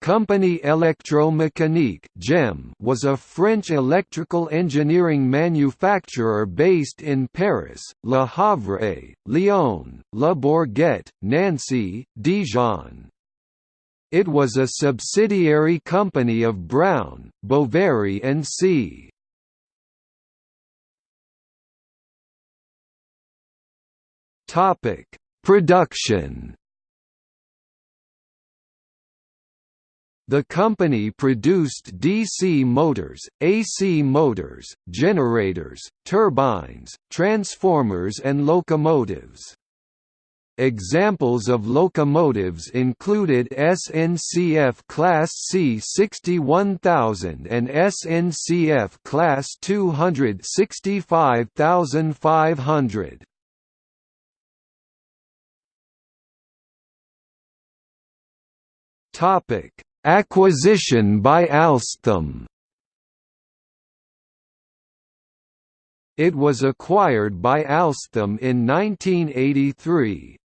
Compagnie Électromécanique was a French electrical engineering manufacturer based in Paris, Le Havre, Lyon, Le Bourget, Nancy, Dijon. It was a subsidiary company of Brown, Boveri and C. Production The company produced DC motors, AC motors, generators, turbines, transformers and locomotives. Examples of locomotives included SNCF Class C61000 and SNCF Class 265500. Topic Acquisition by Alstom It was acquired by Alstom in 1983.